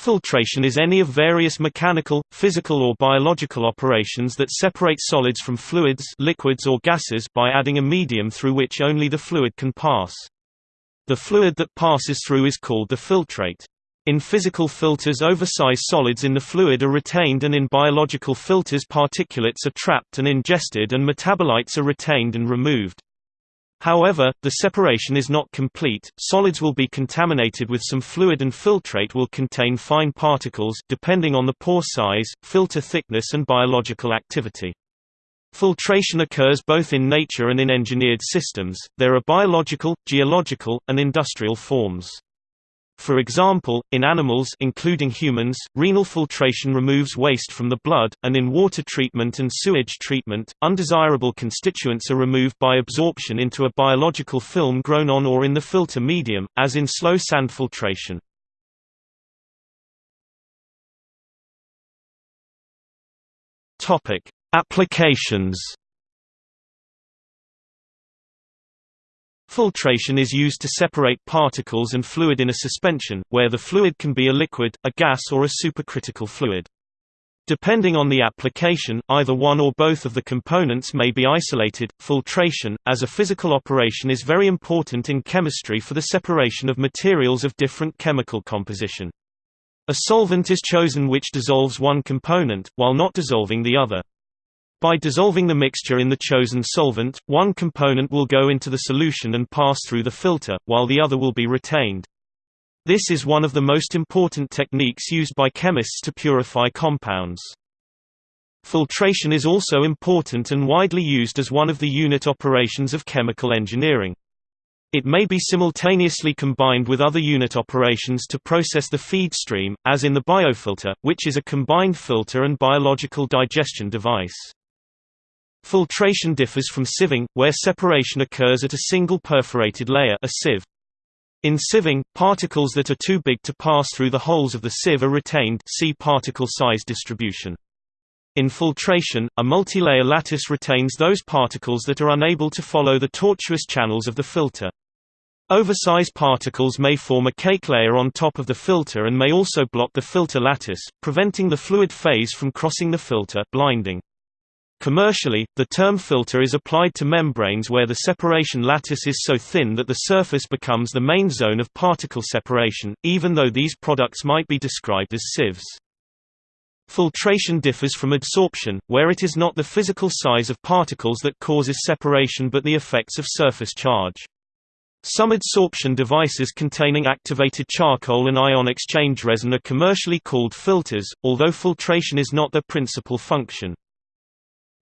Filtration is any of various mechanical, physical or biological operations that separate solids from fluids liquids or gases by adding a medium through which only the fluid can pass. The fluid that passes through is called the filtrate. In physical filters oversized solids in the fluid are retained and in biological filters particulates are trapped and ingested and metabolites are retained and removed. However, the separation is not complete, solids will be contaminated with some fluid and filtrate will contain fine particles depending on the pore size, filter thickness and biological activity. Filtration occurs both in nature and in engineered systems, there are biological, geological, and industrial forms. For example, in animals including humans, renal filtration removes waste from the blood, and in water treatment and sewage treatment, undesirable constituents are removed by absorption into a biological film grown on or in the filter medium, as in slow sand filtration. Applications Filtration is used to separate particles and fluid in a suspension, where the fluid can be a liquid, a gas or a supercritical fluid. Depending on the application, either one or both of the components may be isolated. Filtration, as a physical operation, is very important in chemistry for the separation of materials of different chemical composition. A solvent is chosen which dissolves one component, while not dissolving the other. By dissolving the mixture in the chosen solvent, one component will go into the solution and pass through the filter, while the other will be retained. This is one of the most important techniques used by chemists to purify compounds. Filtration is also important and widely used as one of the unit operations of chemical engineering. It may be simultaneously combined with other unit operations to process the feed stream, as in the biofilter, which is a combined filter and biological digestion device. Filtration differs from sieving, where separation occurs at a single perforated layer a sieve. In sieving, particles that are too big to pass through the holes of the sieve are retained see particle size distribution. In filtration, a multilayer lattice retains those particles that are unable to follow the tortuous channels of the filter. Oversized particles may form a cake layer on top of the filter and may also block the filter lattice, preventing the fluid phase from crossing the filter blinding. Commercially, the term filter is applied to membranes where the separation lattice is so thin that the surface becomes the main zone of particle separation, even though these products might be described as sieves. Filtration differs from adsorption, where it is not the physical size of particles that causes separation but the effects of surface charge. Some adsorption devices containing activated charcoal and ion exchange resin are commercially called filters, although filtration is not their principal function.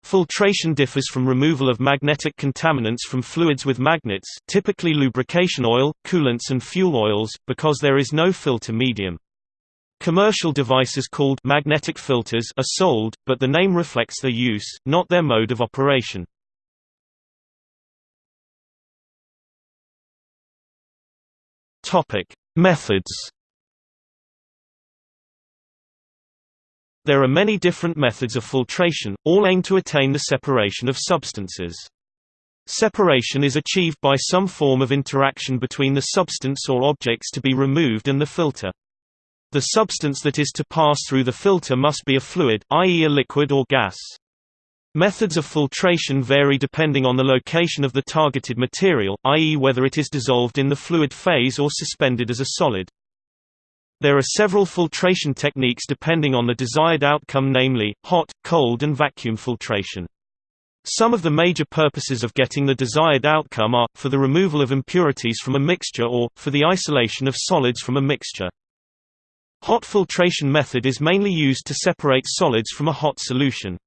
Filtration differs from removal of magnetic contaminants from fluids with magnets typically lubrication oil, coolants and fuel oils, because there is no filter medium. Commercial devices called magnetic filters are sold, but the name reflects their use, not their mode of operation. Methods There are many different methods of filtration, all aim to attain the separation of substances. Separation is achieved by some form of interaction between the substance or objects to be removed and the filter. The substance that is to pass through the filter must be a fluid, i.e. a liquid or gas. Methods of filtration vary depending on the location of the targeted material, i.e. whether it is dissolved in the fluid phase or suspended as a solid. There are several filtration techniques depending on the desired outcome namely, hot, cold and vacuum filtration. Some of the major purposes of getting the desired outcome are, for the removal of impurities from a mixture or, for the isolation of solids from a mixture. Hot filtration method is mainly used to separate solids from a hot solution.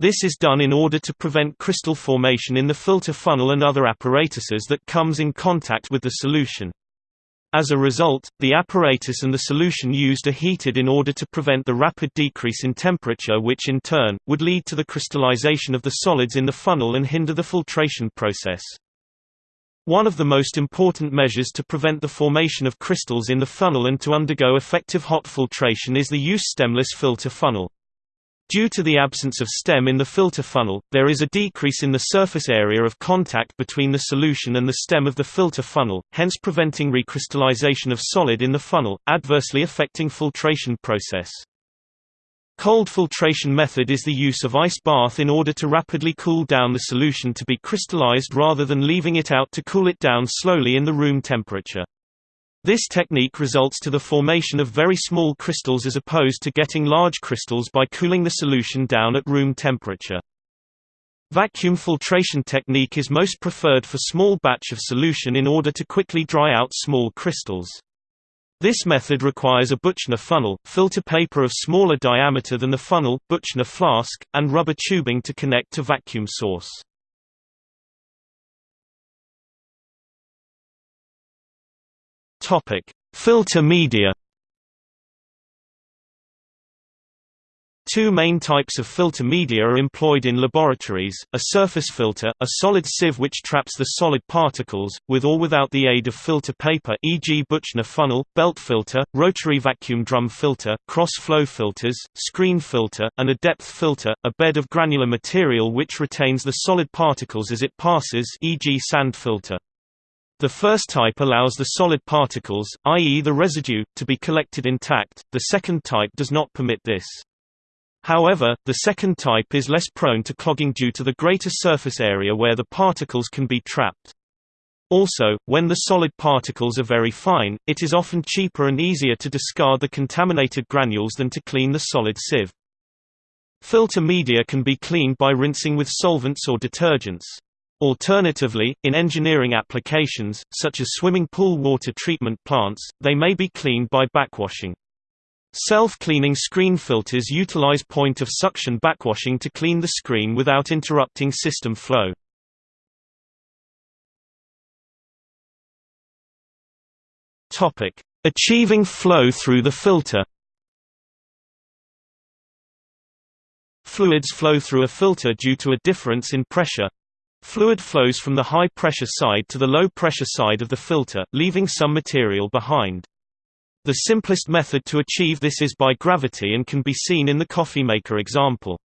This is done in order to prevent crystal formation in the filter funnel and other apparatuses that comes in contact with the solution. As a result, the apparatus and the solution used are heated in order to prevent the rapid decrease in temperature which in turn, would lead to the crystallization of the solids in the funnel and hinder the filtration process. One of the most important measures to prevent the formation of crystals in the funnel and to undergo effective hot filtration is the use stemless filter funnel. Due to the absence of stem in the filter funnel, there is a decrease in the surface area of contact between the solution and the stem of the filter funnel, hence preventing recrystallization of solid in the funnel, adversely affecting filtration process. Cold filtration method is the use of ice bath in order to rapidly cool down the solution to be crystallized rather than leaving it out to cool it down slowly in the room temperature. This technique results to the formation of very small crystals as opposed to getting large crystals by cooling the solution down at room temperature. Vacuum filtration technique is most preferred for small batch of solution in order to quickly dry out small crystals. This method requires a Buchner funnel, filter paper of smaller diameter than the funnel, Buchner flask, and rubber tubing to connect to vacuum source. Topic: Filter media. Two main types of filter media are employed in laboratories, a surface filter, a solid sieve which traps the solid particles, with or without the aid of filter paper e.g. Buchner funnel, belt filter, rotary vacuum drum filter, cross-flow filters, screen filter, and a depth filter, a bed of granular material which retains the solid particles as it passes e.g. sand filter. The first type allows the solid particles, i.e. the residue, to be collected intact, the second type does not permit this. However, the second type is less prone to clogging due to the greater surface area where the particles can be trapped. Also, when the solid particles are very fine, it is often cheaper and easier to discard the contaminated granules than to clean the solid sieve. Filter media can be cleaned by rinsing with solvents or detergents. Alternatively, in engineering applications, such as swimming pool water treatment plants, they may be cleaned by backwashing. Self-cleaning screen filters utilize point-of-suction backwashing to clean the screen without interrupting system flow. Achieving flow through the filter Fluids flow through a filter due to a difference in pressure, Fluid flows from the high-pressure side to the low-pressure side of the filter, leaving some material behind. The simplest method to achieve this is by gravity and can be seen in the coffee maker example.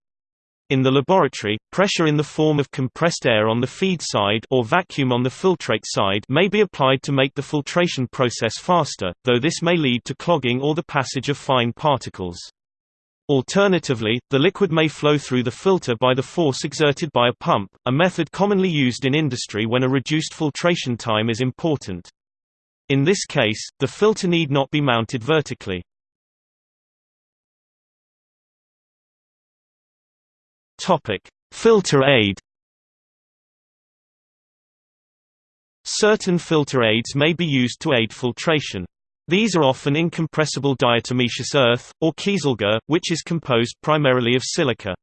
In the laboratory, pressure in the form of compressed air on the feed side or vacuum on the filtrate side may be applied to make the filtration process faster, though this may lead to clogging or the passage of fine particles. Alternatively, the liquid may flow through the filter by the force exerted by a pump, a method commonly used in industry when a reduced filtration time is important. In this case, the filter need not be mounted vertically. Filter aid Certain filter aids may be used to aid filtration. These are often incompressible diatomaceous earth, or kieselguhr, which is composed primarily of silica.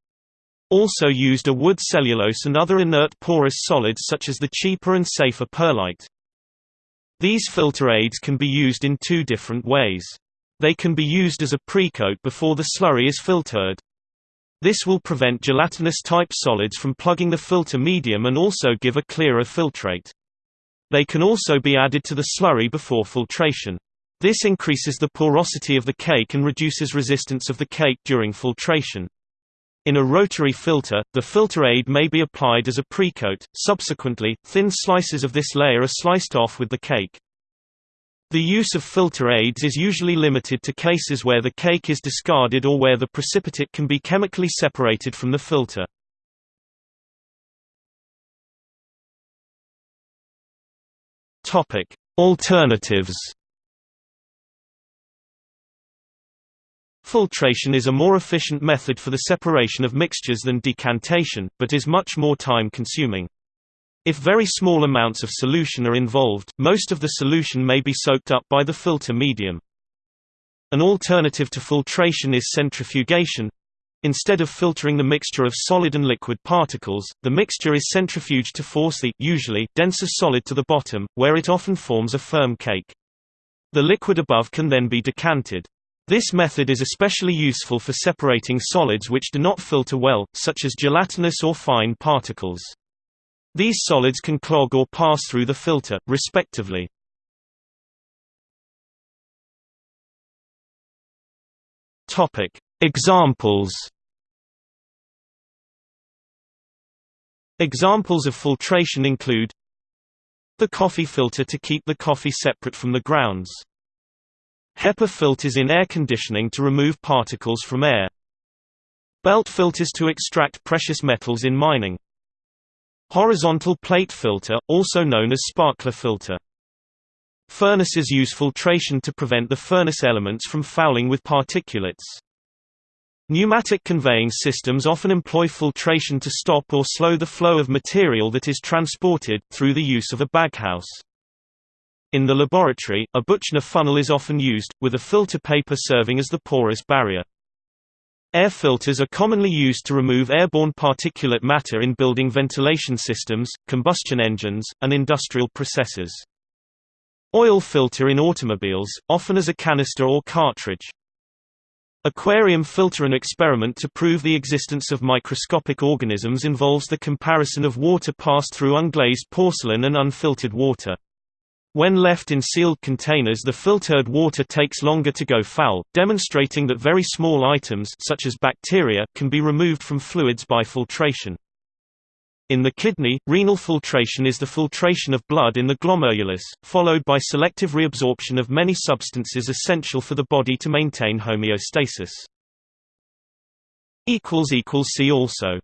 Also used are wood cellulose and other inert porous solids such as the cheaper and safer perlite. These filter aids can be used in two different ways. They can be used as a precoat before the slurry is filtered. This will prevent gelatinous-type solids from plugging the filter medium and also give a clearer filtrate. They can also be added to the slurry before filtration. This increases the porosity of the cake and reduces resistance of the cake during filtration. In a rotary filter, the filter aid may be applied as a precoat, subsequently, thin slices of this layer are sliced off with the cake. The use of filter aids is usually limited to cases where the cake is discarded or where the precipitate can be chemically separated from the filter. Alternatives Filtration is a more efficient method for the separation of mixtures than decantation, but is much more time-consuming. If very small amounts of solution are involved, most of the solution may be soaked up by the filter medium. An alternative to filtration is centrifugation. Instead of filtering the mixture of solid and liquid particles, the mixture is centrifuged to force the usually denser solid to the bottom, where it often forms a firm cake. The liquid above can then be decanted. This method is especially useful for separating solids which do not filter well, such as gelatinous or fine particles. These solids can clog or pass through the filter, respectively. Examples Examples of filtration include the coffee filter to keep the coffee separate from the grounds HEPA filters in air conditioning to remove particles from air. Belt filters to extract precious metals in mining. Horizontal plate filter, also known as sparkler filter. Furnaces use filtration to prevent the furnace elements from fouling with particulates. Pneumatic conveying systems often employ filtration to stop or slow the flow of material that is transported, through the use of a baghouse. In the laboratory, a Buchner funnel is often used, with a filter paper serving as the porous barrier. Air filters are commonly used to remove airborne particulate matter in building ventilation systems, combustion engines, and industrial processes. Oil filter in automobiles, often as a canister or cartridge. Aquarium filter An experiment to prove the existence of microscopic organisms involves the comparison of water passed through unglazed porcelain and unfiltered water. When left in sealed containers the filtered water takes longer to go foul, demonstrating that very small items such as bacteria can be removed from fluids by filtration. In the kidney, renal filtration is the filtration of blood in the glomerulus, followed by selective reabsorption of many substances essential for the body to maintain homeostasis. See also